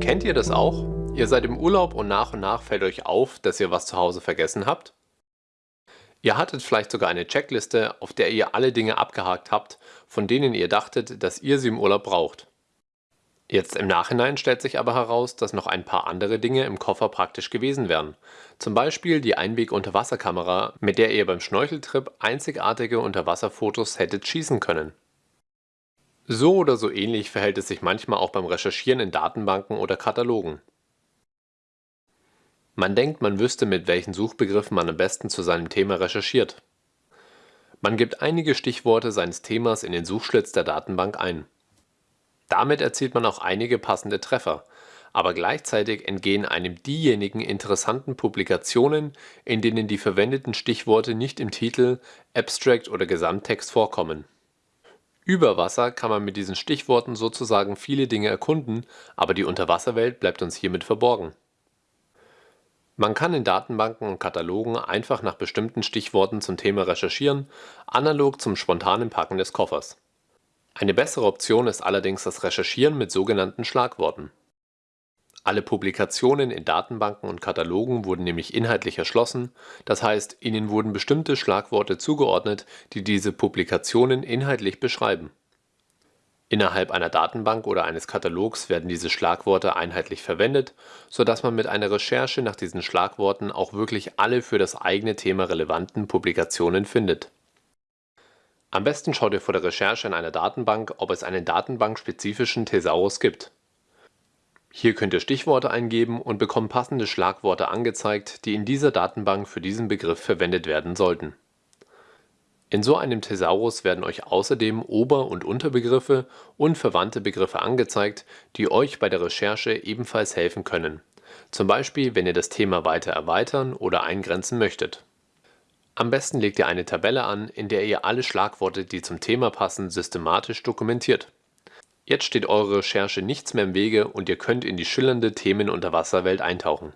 Kennt ihr das auch? Ihr seid im Urlaub und nach und nach fällt euch auf, dass ihr was zu Hause vergessen habt? Ihr hattet vielleicht sogar eine Checkliste, auf der ihr alle Dinge abgehakt habt, von denen ihr dachtet, dass ihr sie im Urlaub braucht. Jetzt im Nachhinein stellt sich aber heraus, dass noch ein paar andere Dinge im Koffer praktisch gewesen wären. Zum Beispiel die Einweg-Unterwasserkamera, mit der ihr beim Schnorcheltrip einzigartige Unterwasserfotos hättet schießen können. So oder so ähnlich verhält es sich manchmal auch beim Recherchieren in Datenbanken oder Katalogen. Man denkt, man wüsste, mit welchen Suchbegriffen man am besten zu seinem Thema recherchiert. Man gibt einige Stichworte seines Themas in den Suchschlitz der Datenbank ein. Damit erzielt man auch einige passende Treffer, aber gleichzeitig entgehen einem diejenigen interessanten Publikationen, in denen die verwendeten Stichworte nicht im Titel, Abstract oder Gesamttext vorkommen. Über Wasser kann man mit diesen Stichworten sozusagen viele Dinge erkunden, aber die Unterwasserwelt bleibt uns hiermit verborgen. Man kann in Datenbanken und Katalogen einfach nach bestimmten Stichworten zum Thema recherchieren, analog zum spontanen Packen des Koffers. Eine bessere Option ist allerdings das Recherchieren mit sogenannten Schlagworten. Alle Publikationen in Datenbanken und Katalogen wurden nämlich inhaltlich erschlossen, das heißt, ihnen wurden bestimmte Schlagworte zugeordnet, die diese Publikationen inhaltlich beschreiben. Innerhalb einer Datenbank oder eines Katalogs werden diese Schlagworte einheitlich verwendet, so dass man mit einer Recherche nach diesen Schlagworten auch wirklich alle für das eigene Thema relevanten Publikationen findet am besten schaut ihr vor der Recherche in einer Datenbank, ob es einen datenbankspezifischen Thesaurus gibt. Hier könnt ihr Stichworte eingeben und bekommt passende Schlagworte angezeigt, die in dieser Datenbank für diesen Begriff verwendet werden sollten. In so einem Thesaurus werden euch außerdem Ober- und Unterbegriffe und verwandte Begriffe angezeigt, die euch bei der Recherche ebenfalls helfen können, zum Beispiel wenn ihr das Thema weiter erweitern oder eingrenzen möchtet am besten legt ihr eine Tabelle an, in der ihr alle Schlagworte, die zum Thema passen, systematisch dokumentiert. Jetzt steht eurer Recherche nichts mehr im Wege und ihr könnt in die schillernde Themenunterwasserwelt eintauchen